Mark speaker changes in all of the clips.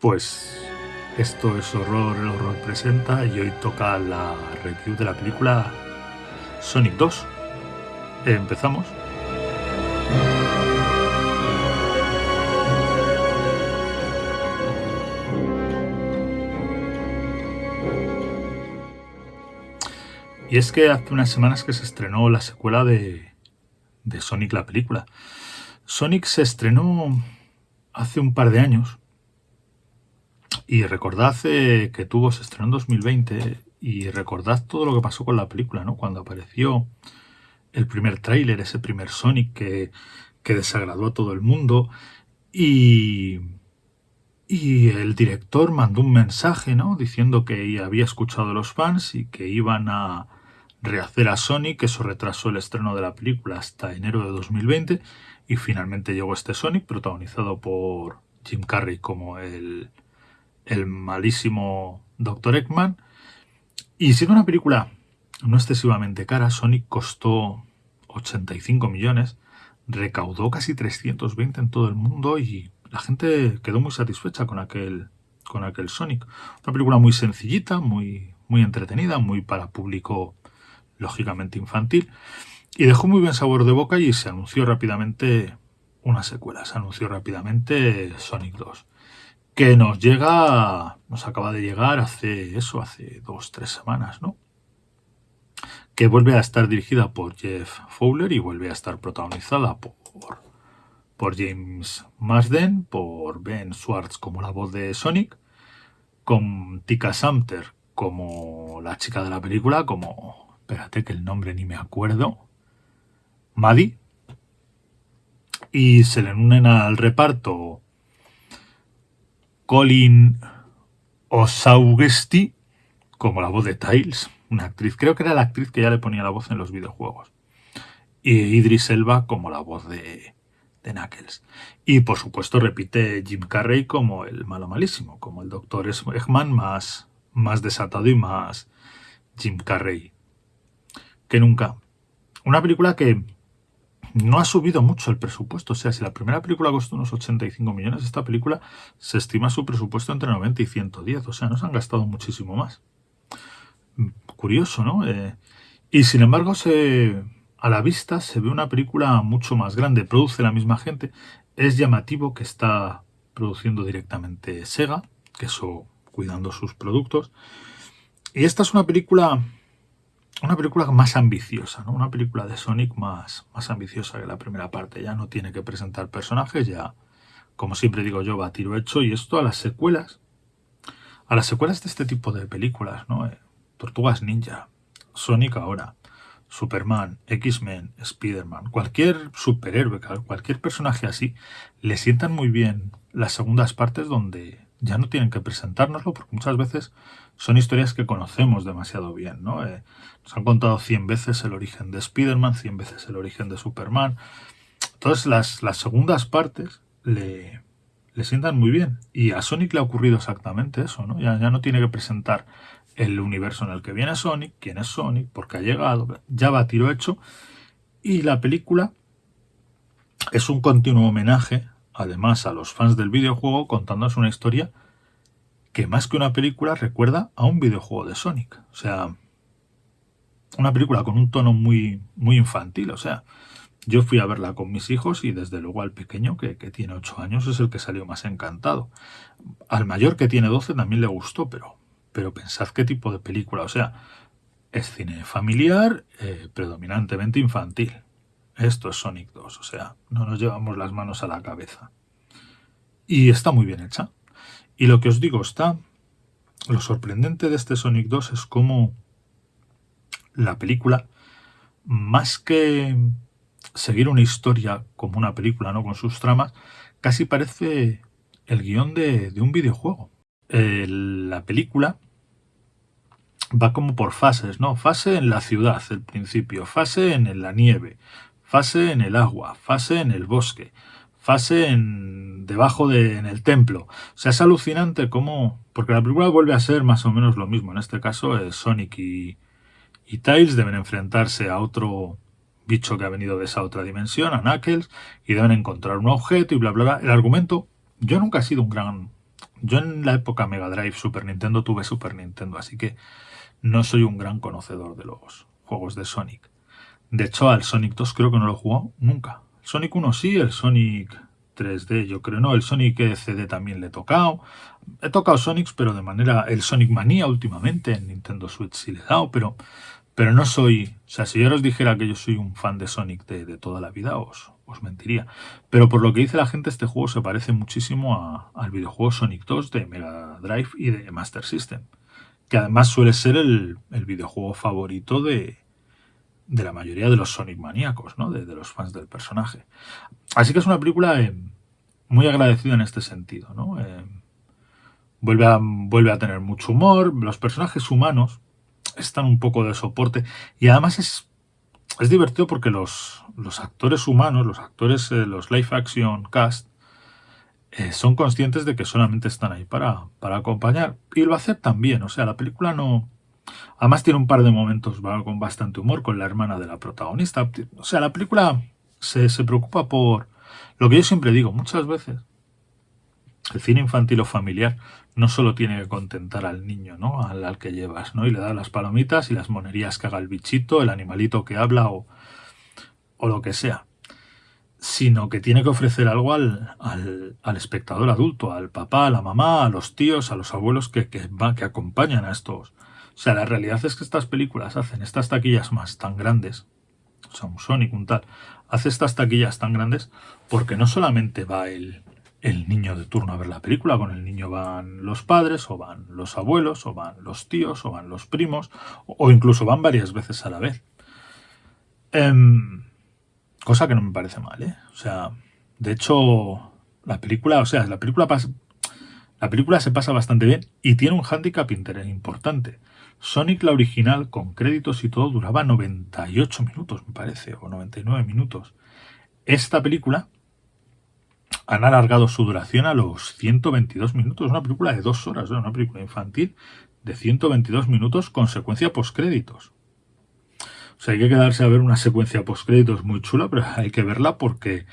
Speaker 1: Pues esto es Horror, el Horror presenta y hoy toca la review de la película Sonic 2. Empezamos. Y es que hace unas semanas que se estrenó la secuela de, de Sonic la película. Sonic se estrenó hace un par de años y recordad eh, que tuvo, se estrenó en 2020 y recordad todo lo que pasó con la película, ¿no? Cuando apareció el primer tráiler, ese primer Sonic que, que desagradó a todo el mundo y, y el director mandó un mensaje, ¿no? Diciendo que había escuchado a los fans y que iban a rehacer a Sonic, eso retrasó el estreno de la película hasta enero de 2020 y finalmente llegó este Sonic protagonizado por Jim Carrey como el, el malísimo Dr. Eggman. Y siendo una película no excesivamente cara, Sonic costó 85 millones, recaudó casi 320 en todo el mundo y la gente quedó muy satisfecha con aquel, con aquel Sonic. Una película muy sencillita, muy, muy entretenida, muy para público lógicamente infantil, y dejó muy buen sabor de boca y se anunció rápidamente una secuela, se anunció rápidamente Sonic 2, que nos llega, nos acaba de llegar hace eso, hace dos, tres semanas, ¿no? Que vuelve a estar dirigida por Jeff Fowler y vuelve a estar protagonizada por, por James Marsden, por Ben Schwartz como la voz de Sonic, con Tika Samter como la chica de la película, como espérate que el nombre ni me acuerdo, Maddie, y se le unen al reparto Colin Osaugesti como la voz de Tiles, una actriz, creo que era la actriz que ya le ponía la voz en los videojuegos, y Idris Elba como la voz de, de Knuckles. Y por supuesto repite Jim Carrey como el malo malísimo, como el Dr. Eggman más, más desatado y más Jim Carrey que nunca. Una película que no ha subido mucho el presupuesto. O sea, si la primera película costó unos 85 millones, esta película se estima su presupuesto entre 90 y 110. O sea, no se han gastado muchísimo más. Curioso, ¿no? Eh, y sin embargo, se, a la vista se ve una película mucho más grande. Produce la misma gente. Es llamativo que está produciendo directamente Sega, que eso cuidando sus productos. Y esta es una película una película más ambiciosa, ¿no? Una película de Sonic más, más ambiciosa que la primera parte. Ya no tiene que presentar personajes, ya, como siempre digo yo, va tiro hecho. Y esto a las secuelas, a las secuelas de este tipo de películas, ¿no? Eh, Tortugas Ninja, Sonic ahora, Superman, X-Men, Spider-Man, cualquier superhéroe, cualquier personaje así, le sientan muy bien las segundas partes donde ya no tienen que presentárnoslo, porque muchas veces son historias que conocemos demasiado bien, ¿no? Eh, nos han contado 100 veces el origen de Spider-Man, 100 veces el origen de Superman. Entonces las, las segundas partes le, le sientan muy bien. Y a Sonic le ha ocurrido exactamente eso, ¿no? Ya, ya no tiene que presentar el universo en el que viene Sonic, quién es Sonic, por qué ha llegado, ya va a tiro hecho. Y la película es un continuo homenaje, además, a los fans del videojuego contándonos una historia que más que una película recuerda a un videojuego de Sonic. O sea, una película con un tono muy, muy infantil. O sea, yo fui a verla con mis hijos y desde luego al pequeño, que, tiene 8 años, es el que salió más encantado. Al mayor, que tiene 12, también le gustó, pero, pero pensad qué tipo de película. O sea, es cine familiar, eh, predominantemente infantil. Esto es Sonic 2, o sea, no nos llevamos las manos a la cabeza. Y está muy bien hecha. Y lo que os digo, está... Lo sorprendente de este Sonic 2 es cómo la película, más que seguir una historia como una película, ¿no? Con sus tramas, casi parece el guion de, un videojuego. la película va como por fases, ¿no? Fase en la ciudad, el principio, fase en la nieve, fase en el agua, fase en el bosque, fase en, debajo de, en el templo. O sea, es alucinante cómo... Porque la película vuelve a ser más o menos lo mismo. En este caso, es Sonic y, y Tails deben enfrentarse a otro bicho que ha venido de esa otra dimensión, a Knuckles, y deben encontrar un objeto y bla, bla, bla. El argumento... Yo nunca he sido un gran Yo en la época Mega Drive, Super Nintendo, tuve Super Nintendo, así que no soy un gran conocedor de los juegos de Sonic. De hecho, al Sonic 2 creo que no lo he jugado nunca. Sonic 1 sí, el Sonic 3D yo creo no, el Sonic CD también le he tocado. He tocado Sonics, pero de manera... El Sonic Mania últimamente en Nintendo Switch sí le he dado, pero, pero no soy... O sea, si yo os dijera que yo soy un fan de Sonic de, toda la vida, os, os mentiría. Pero por lo que dice la gente, este juego se parece muchísimo al videojuego Sonic 2 de Mega Drive y de Master System. Que además suele ser el, videojuego favorito de, de la mayoría de los Sonic maníacos, ¿no? De, los fans del personaje. Así que es una película eh, muy agradecida en este sentido, ¿no? Eh, vuelve, a, tener mucho humor, los personajes humanos están un poco de soporte y además es, es divertido porque los, los actores humanos, los actores, eh, los live action cast, son conscientes de que solamente están ahí para, para acompañar y lo aceptan bien, o sea, la película no Además tiene un par de momentos con bastante humor con la hermana de la protagonista. O sea, la película se, preocupa por lo que yo siempre digo, muchas veces. El cine infantil o familiar no solo tiene que contentar al niño, ¿no? Al, que llevas, ¿no? Y le da las palomitas y las monerías que haga el bichito, el animalito que habla o, o lo que sea. Sino que tiene que ofrecer algo al, al, espectador adulto, al papá, a la mamá, a los tíos, a los abuelos que, que, que acompañan a estos, o sea, la realidad es que estas películas hacen estas taquillas más tan grandes, o sea, un Sonic, un tal, hace estas taquillas tan grandes porque no solamente va el, el niño de turno a ver la película, con el niño van los padres, o van los abuelos, o van los tíos, o van los primos, o incluso van varias veces a la vez. Em, cosa que no me parece mal, ¿eh? O sea, de hecho, la película, o sea, la película, la película se pasa bastante bien y tiene un hándicap importante. Sonic la original, con créditos y todo, duraba 98 minutos, me parece, o 99 minutos. Esta película han alargado su duración a los 122 minutos. Una película de dos horas, una película infantil de 122 minutos con secuencia postcréditos. O sea, hay que quedarse a ver una secuencia postcréditos muy chula, pero hay que verla porque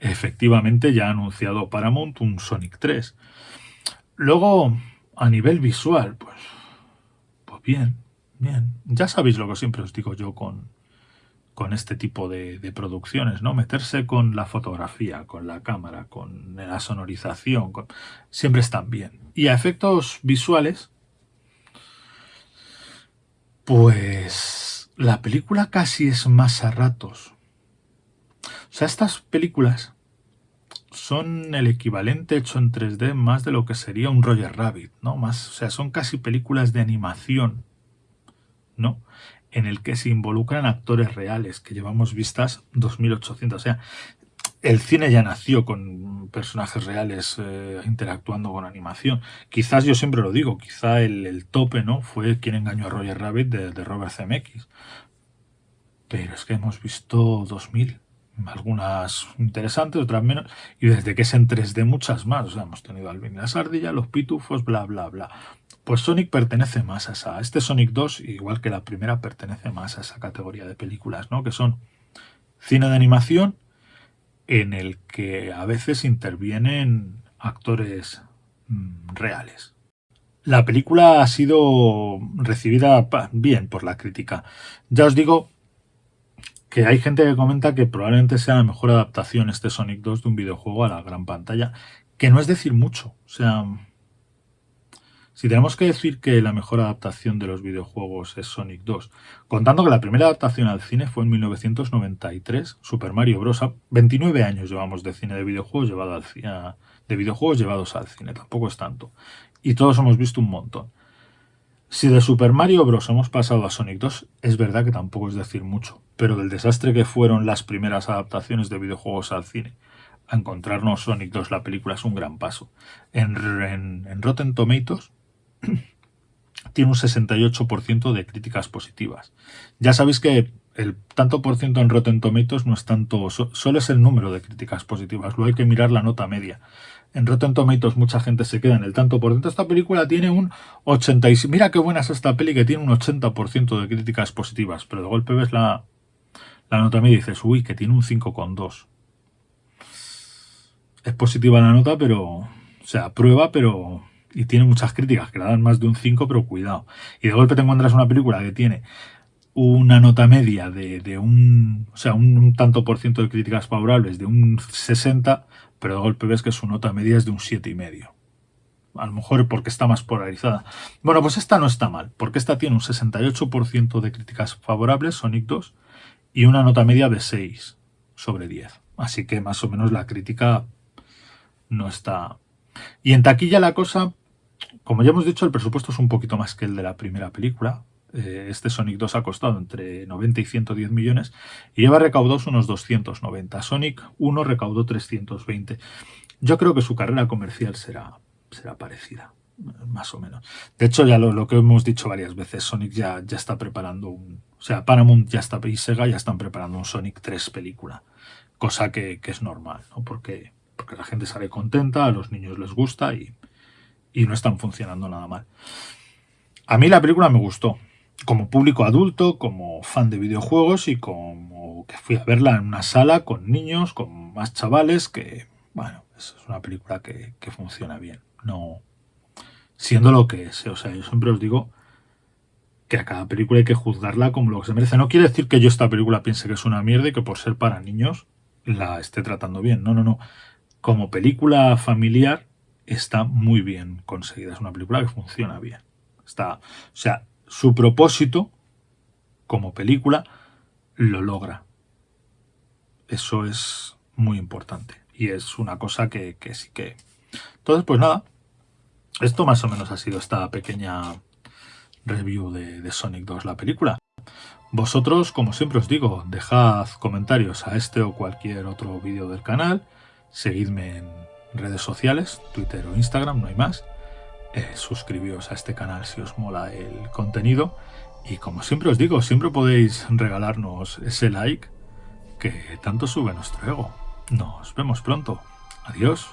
Speaker 1: efectivamente ya ha anunciado Paramount un Sonic 3. Luego, a nivel visual, pues bien, bien. Ya sabéis lo que siempre os digo yo con, con este tipo de, producciones, ¿no? Meterse con la fotografía, con la cámara, con la sonorización, siempre están bien. Y a efectos visuales, pues la película casi es más a ratos. O sea, estas películas son el equivalente hecho en 3D más de lo que sería un Roger Rabbit, ¿no? Más, o sea, son casi películas de animación, ¿no? En el que se involucran actores reales, que llevamos vistas 2800. O sea, el cine ya nació con personajes reales eh, interactuando con animación. Quizás, yo siempre lo digo, quizá el, tope, ¿no? Fue quien engañó a Roger Rabbit de, de Robert Zemeckis. Pero es que hemos visto 2000 algunas interesantes, otras menos, y desde que es en 3D muchas más. O sea, hemos tenido Alvin las ardillas, los pitufos, bla, bla, bla. Pues Sonic pertenece más a esa. Este Sonic 2, igual que la primera, pertenece más a esa categoría de películas, ¿no? Que son cine de animación en el que a veces intervienen actores mm, reales. La película ha sido recibida bien por la crítica. Ya os digo que hay gente que comenta que probablemente sea la mejor adaptación este Sonic 2 de un videojuego a la gran pantalla, que no es decir mucho. O sea, si tenemos que decir que la mejor adaptación de los videojuegos es Sonic 2, contando que la primera adaptación al cine fue en 1993, Super Mario Bros. 29 años llevamos de cine de videojuegos, llevado al, de videojuegos llevados al cine, tampoco es tanto. Y todos hemos visto un montón. Si de Super Mario Bros. hemos pasado a Sonic 2, es verdad que tampoco es decir mucho, pero del desastre que fueron las primeras adaptaciones de videojuegos al cine, a encontrarnos Sonic 2 la película es un gran paso. En, en Rotten Tomatoes tiene un 68% de críticas positivas. Ya sabéis que el tanto por ciento en Rotten Tomatoes no es tanto, solo es el número de críticas positivas, luego hay que mirar la nota media en Rotten Tomatoes mucha gente se queda en el tanto por ciento. Esta película tiene un 86%. Mira qué buena es esta peli que tiene un 80% de críticas positivas, pero de golpe ves la, la nota media y dices, uy, que tiene un 5,2. Es positiva la nota, pero... O sea, prueba, pero y tiene muchas críticas que le dan más de un 5, pero cuidado. Y de golpe te encuentras una película que tiene una nota media de, un, o sea, un, tanto por ciento de críticas favorables de un 60, pero de golpe ves que su nota media es de un 7,5. A lo mejor porque está más polarizada. Bueno, pues esta no está mal, porque esta tiene un 68% de críticas favorables, Sonic 2, y una nota media de 6 sobre 10. Así que más o menos la crítica no está... Y en taquilla la cosa, como ya hemos dicho, el presupuesto es un poquito más que el de la primera película. Eh, este Sonic 2 ha costado entre 90 y 110 millones y lleva recaudados unos 290. Sonic 1 recaudó 320. Yo creo que su carrera comercial será, será parecida, más o menos. De hecho, ya lo, que hemos dicho varias veces, Sonic ya, ya está preparando un... O sea, Paramount ya está y Sega ya están preparando un Sonic 3 película, cosa que, es normal, ¿no? Porque, porque la gente sale contenta, a los niños les gusta y, y no están funcionando nada mal. A mí la película me gustó, como público adulto, como fan de videojuegos y como que fui a verla en una sala con niños, con más chavales, que, bueno, es una película que, funciona bien. No siendo lo que es. O sea, yo siempre os digo que a cada película hay que juzgarla como lo que se merece. No quiere decir que yo esta película piense que es una mierda y que por ser para niños la esté tratando bien. No, no, no. Como película familiar está muy bien conseguida. Es una película que funciona bien. Está, o sea, su propósito como película lo logra. Eso es muy importante y es una cosa que, sí que... Entonces, pues nada, esto más o menos ha sido esta pequeña review de, Sonic 2, la película. Vosotros, como siempre os digo, dejad comentarios a este o cualquier otro vídeo del canal, seguidme en redes sociales, Twitter o Instagram, no hay más. Eh, suscribíos a este canal si os mola el contenido y como siempre os digo, siempre podéis regalarnos ese like que tanto sube nuestro ego. Nos vemos pronto. Adiós.